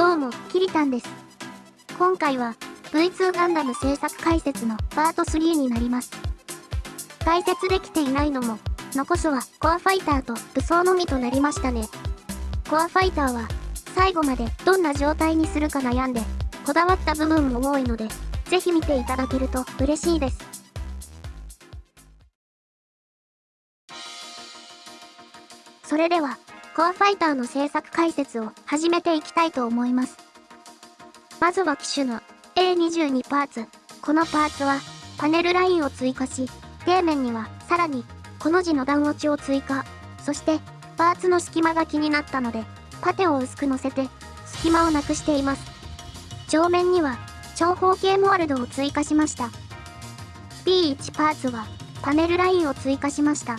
どうも、キリタンです。今回は、V2 ガンダム制作解説のパート3になります。解説できていないのも、残すはコアファイターと武装のみとなりましたね。コアファイターは、最後までどんな状態にするか悩んで、こだわった部分も多いので、ぜひ見ていただけると嬉しいです。それでは、コアファイターの制作解説を始めていきたいと思います。まずは機種の A22 パーツ。このパーツはパネルラインを追加し、底面にはさらにこの字の段落ちを追加。そしてパーツの隙間が気になったので、パテを薄く乗せて隙間をなくしています。上面には長方形モールドを追加しました。B1 パーツはパネルラインを追加しました。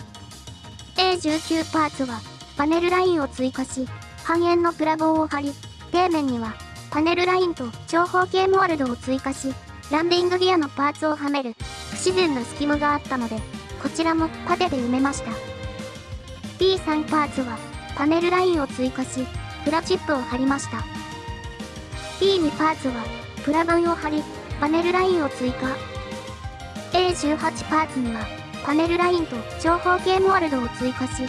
A19 パーツはパネルラインを追加し、半円のプラ棒を貼り、底面にはパネルラインと長方形モールドを追加し、ランディングギアのパーツをはめる不自然な隙間があったので、こちらもパテで埋めました。B3 パーツはパネルラインを追加し、プラチップを貼りました。B2 パーツはプラ板を貼り、パネルラインを追加。A18 パーツにはパネルラインと長方形モールドを追加し、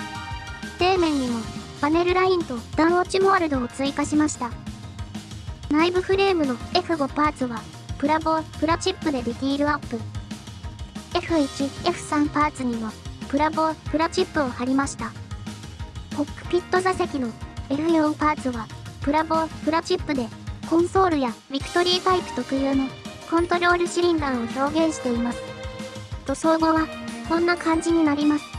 底面にもパネルラインと段落ちモールドを追加しました。内部フレームの F5 パーツはプラボー、プラチップでディティールアップ。F1、F3 パーツにもプラボー、プラチップを貼りました。コックピット座席の F4 パーツはプラボー、プラチップでコンソールやビクトリータイプ特有のコントロールシリンダーを表現しています。塗装後はこんな感じになります。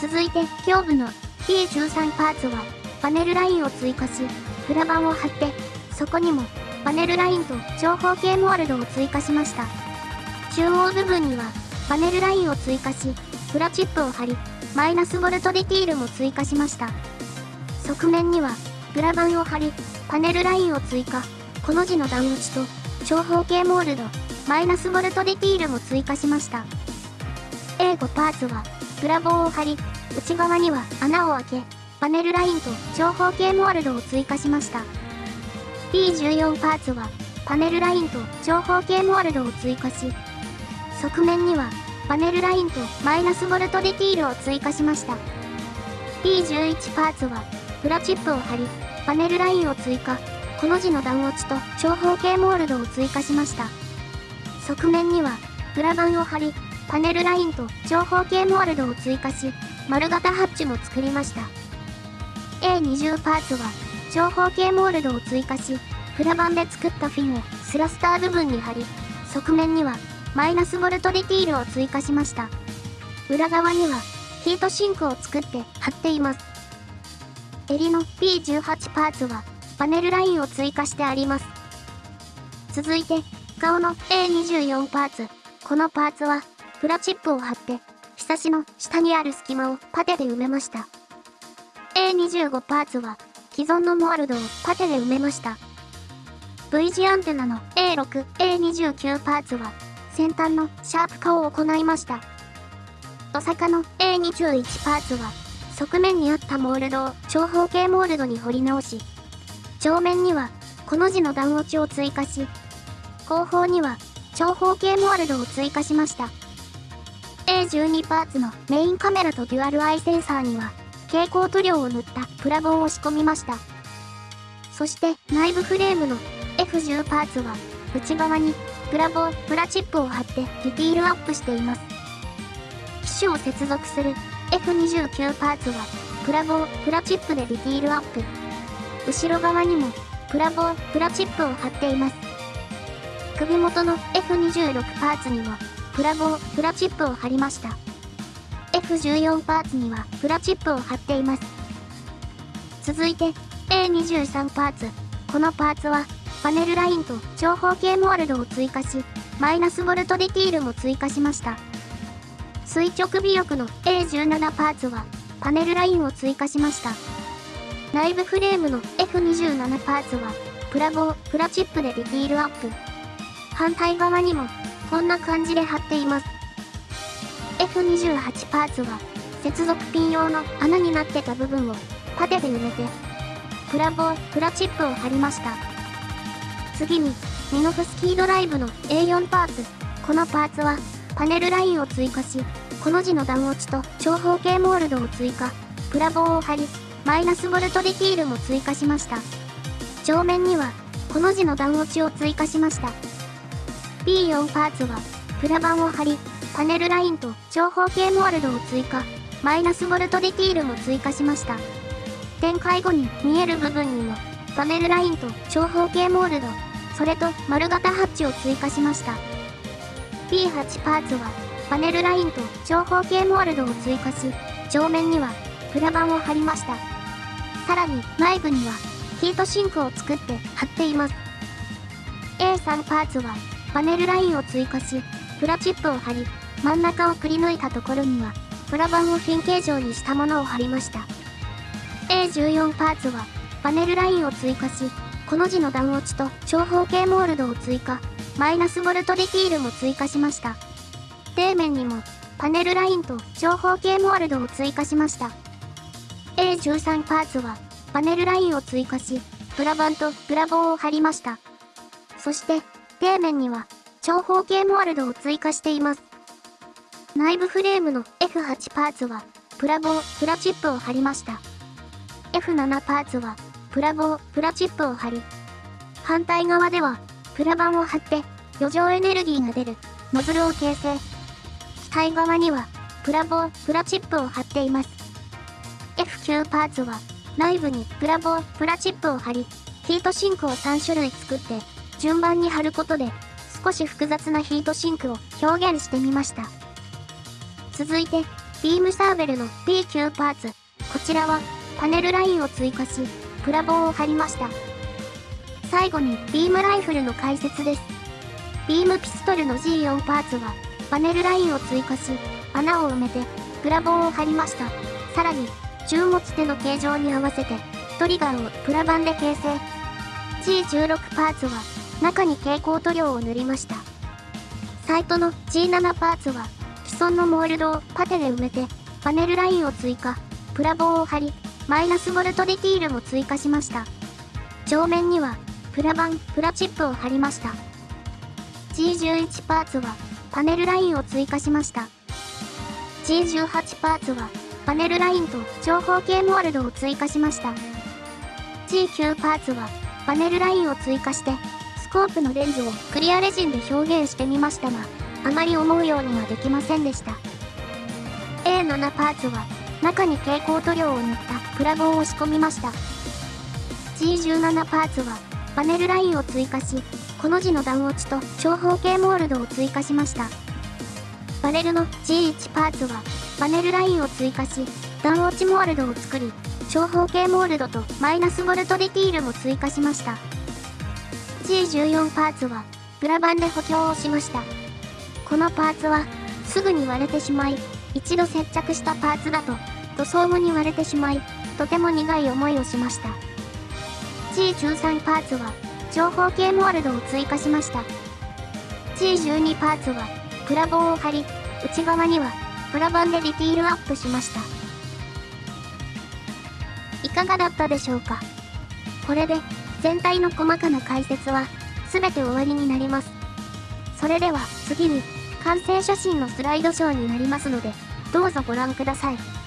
続いて、胸部の P13 パーツは、パネルラインを追加し、プラ板を貼って、そこにも、パネルラインと長方形モールドを追加しました。中央部分には、パネルラインを追加し、プラチップを貼り、マイナスボルトディティールも追加しました。側面には、プラ板を貼り、パネルラインを追加、この字の段打ちと、長方形モールド、マイナスボルトディティールも追加しました。A5 パーツは、プラ棒を貼り、内側には穴を開け、パネルラインと長方形モールドを追加しました。P14 パーツは、パネルラインと長方形モールドを追加し、側面にはパネルラインとマイナスボルトディティールを追加しました。P11 パーツは、プラチップを貼り、パネルラインを追加、この字の段落ちと長方形モールドを追加しました。側面には、プラ板を貼り、パネルラインと長方形モールドを追加し、丸型ハッチも作りました。A20 パーツは、長方形モールドを追加し、プラ板で作ったフィンをスラスター部分に貼り、側面には、マイナスボルトディティールを追加しました。裏側には、ヒートシンクを作って貼っています。襟の P18 パーツは、パネルラインを追加してあります。続いて、顔の A24 パーツ。このパーツは、プラチップを貼って、ひさしの下にある隙間をパテで埋めました。A25 パーツは、既存のモールドをパテで埋めました。V 字アンテナの A6、A29 パーツは、先端のシャープ化を行いました。お坂の A21 パーツは、側面にあったモールドを長方形モールドに彫り直し、上面には、この字の段落ちを追加し、後方には、長方形モールドを追加しました。A12 パーツのメインカメラとデュアルアイセンサーには、蛍光塗料を塗ったプラボンを仕込みました。そして内部フレームの F10 パーツは、内側にプラボン、プラチップを貼ってディティールアップしています。機種を接続する F29 パーツは、プラボン、プラチップでディティールアップ。後ろ側にも、プラボン、プラチップを貼っています。首元の F26 パーツにも、プラ棒、プラチップを貼りました。F14 パーツにはプラチップを貼っています。続いて A23 パーツ。このパーツはパネルラインと長方形モールドを追加し、マイナスボルトディティールも追加しました。垂直尾翼の A17 パーツはパネルラインを追加しました。内部フレームの F27 パーツはプラ棒、プラチップでディティールアップ。反対側にもこんな感じで貼っています。F28 パーツは、接続ピン用の穴になってた部分をパテで埋めて、プラボー、プラチップを貼りました。次に、ミノフスキードライブの A4 パーツ。このパーツは、パネルラインを追加し、この字の段落ちと長方形モールドを追加、プラ棒を貼り、マイナスボルトディティールも追加しました。上面には、この字の段落ちを追加しました。P4 パーツは、プラ板を貼り、パネルラインと長方形モールドを追加、マイナスボルトディティールも追加しました。展開後に見える部分にも、パネルラインと長方形モールド、それと丸型ハッチを追加しました。P8 パーツは、パネルラインと長方形モールドを追加し、上面にはプラ板を貼りました。さらに内部にはヒートシンクを作って貼っています。A3 パーツはパネルラインを追加し、プラチップを貼り、真ん中をくり抜いたところには、プラ板をフィン形状にしたものを貼りました。A14 パーツはパネルラインを追加し、この字の段落ちと長方形モールドを追加、マイナスボルトディティールも追加しました。底面にもパネルラインと長方形モールドを追加しました。A13 パーツはパネルラインを追加し、プラ板とプラ棒を貼りました。そして、底面には長方形モールドを追加しています。内部フレームの F8 パーツは、プラ棒、プラチップを貼りました。F7 パーツは、プラ棒、プラチップを貼り、反対側では、プラ板を貼って、余剰エネルギーが出る、ノズルを形成。機体側には、プラ棒、プラチップを貼っています。F9 パーツは、内部にプラ棒、プラチップを貼り、ヒートシンクを3種類作って、順番に貼ることで、少し複雑なヒートシンクを表現してみました。続いて、ビームサーベルの P9 パーツ。こちらは、パネルラインを追加し、プラ棒を貼りました。最後に、ビームライフルの解説です。ビームピストルの G4 パーツは、パネルラインを追加し、穴を埋めて、プラ棒を貼りました。さらに、銃持ち手の形状に合わせて、トリガーをプラ板で形成。G16 パーツは、中に蛍光塗料を塗りました。サイトの G7 パーツは、既存のモールドをパテで埋めて、パネルラインを追加、プラ棒を貼り、マイナスボルトディティールも追加しました。上面には、プラ板、プラチップを貼りました。G11 パーツは、パネルラインを追加しました。G18 パーツは、パネルラインと長方形モールドを追加しました。G9 パーツは、パネルラインを追加して、コープのレンズをクリアレジンで表現してみましたが、あまり思うようにはできませんでした。A7 パーツは、中に蛍光塗料を塗ったプラ棒を仕込みました。G17 パーツは、パネルラインを追加し、この字の段落ちと長方形モールドを追加しました。パネルの G1 パーツは、パネルラインを追加し、段落ちモールドを作り、長方形モールドとマイナスボルトディティールも追加しました。G14 パーツは、プラ板で補強をしました。このパーツは、すぐに割れてしまい、一度接着したパーツだと、塗装後に割れてしまい、とても苦い思いをしました。G13 パーツは、長方形モールドを追加しました。G12 パーツは、プラ棒を貼り、内側には、プラ板でディティールアップしました。いかがだったでしょうか？これで、全体の細かな解説は、全て終わりになります。それでは、次に、完成写真のスライドショーになりますので、どうぞご覧ください。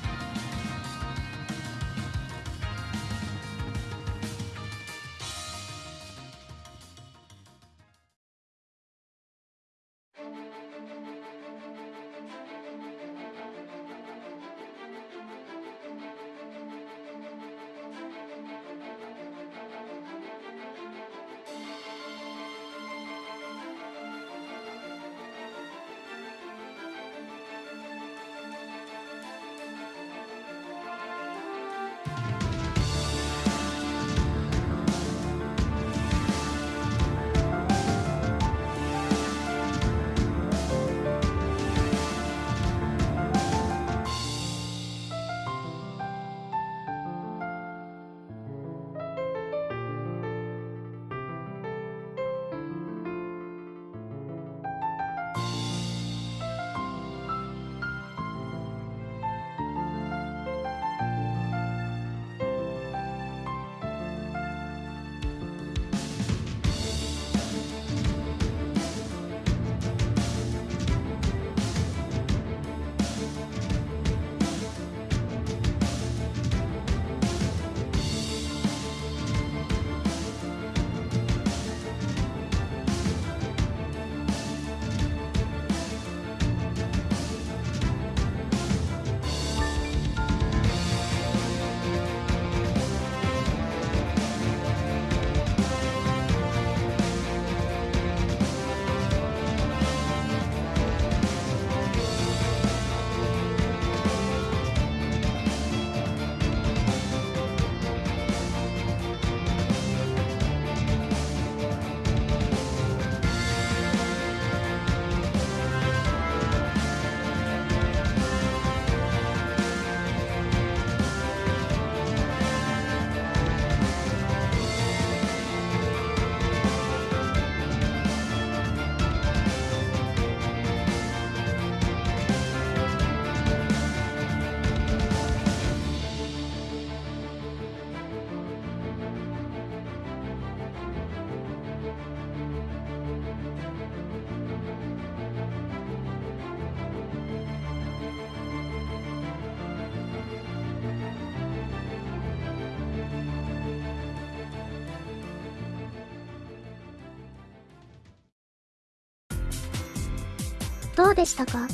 どうでしたか？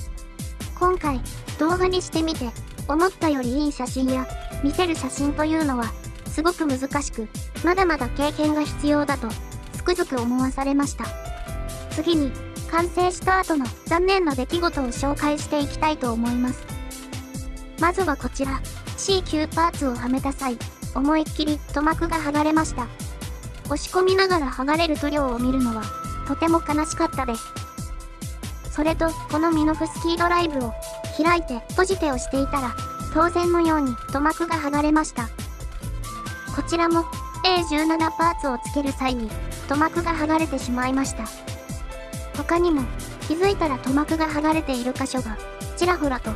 今回、動画にしてみて、思ったよりいい写真や、見せる写真というのは、すごく難しく、まだまだ経験が必要だと、つくづく思わされました。次に、完成した後の残念な出来事を紹介していきたいと思います。まずはこちら、C 級パーツをはめた際、思いっきり塗膜が剥がれました。押し込みながら剥がれる塗料を見るのは、とても悲しかったです。それと、このミノフスキードライブを開いて閉じてをしていたら、当然のように塗膜が剥がれました。こちらも A17 パーツをつける際に塗膜が剥がれてしまいました。他にも気づいたら塗膜が剥がれている箇所がちらほらと。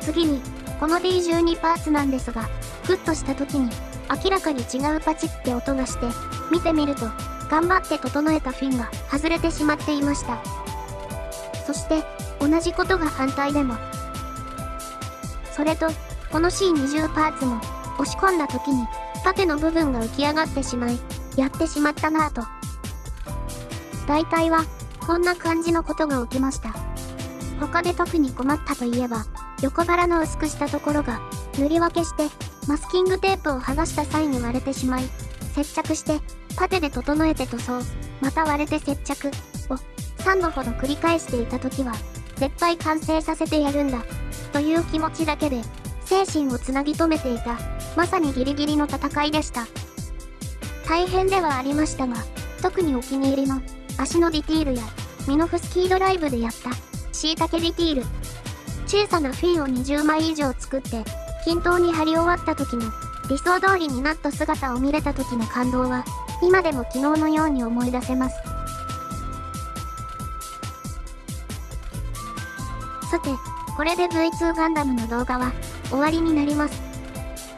次に、この D12 パーツなんですが、フッとした時に明らかに違うパチって音がして、見てみると、頑張って整えたフィンが外れてしまっていました。そして同じことが反対でも。それと、この C20 パーツも押し込んだ時に縦の部分が浮き上がってしまい、やってしまったなぁと。大体は、こんな感じのことが起きました。他で特に困ったといえば、横腹の薄くしたところが、塗り分けして、マスキングテープを剥がした際に割れてしまい、接着して、パテで整えて塗装、また割れて接着、3度ほど繰り返していた時は、絶対完成させてやるんだ、という気持ちだけで、精神をつなぎ止めていた、まさにギリギリの戦いでした。大変ではありましたが、特にお気に入りの、足のディティールや、ミノフスキードライブでやった、椎茸ディティール。小さなフィンを20枚以上作って、均等に貼り終わった時の、理想通りになった姿を見れた時の感動は、今でも昨日のように思い出せます。さて、これで V2 ガンダムの動画は終わりになります。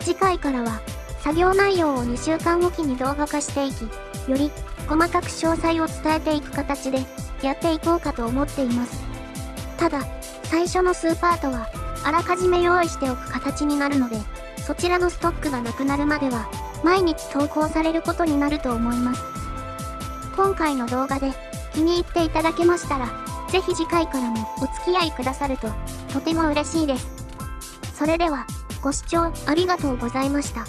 次回からは作業内容を2週間おきに動画化していき、より細かく詳細を伝えていく形でやっていこうかと思っています。ただ、最初の数パートはあらかじめ用意しておく形になるので、そちらのストックがなくなるまでは毎日投稿されることになると思います。今回の動画で気に入っていただけましたら、ぜひ次回からもお付き合いくださると、とても嬉しいです。それでは、ご視聴ありがとうございました。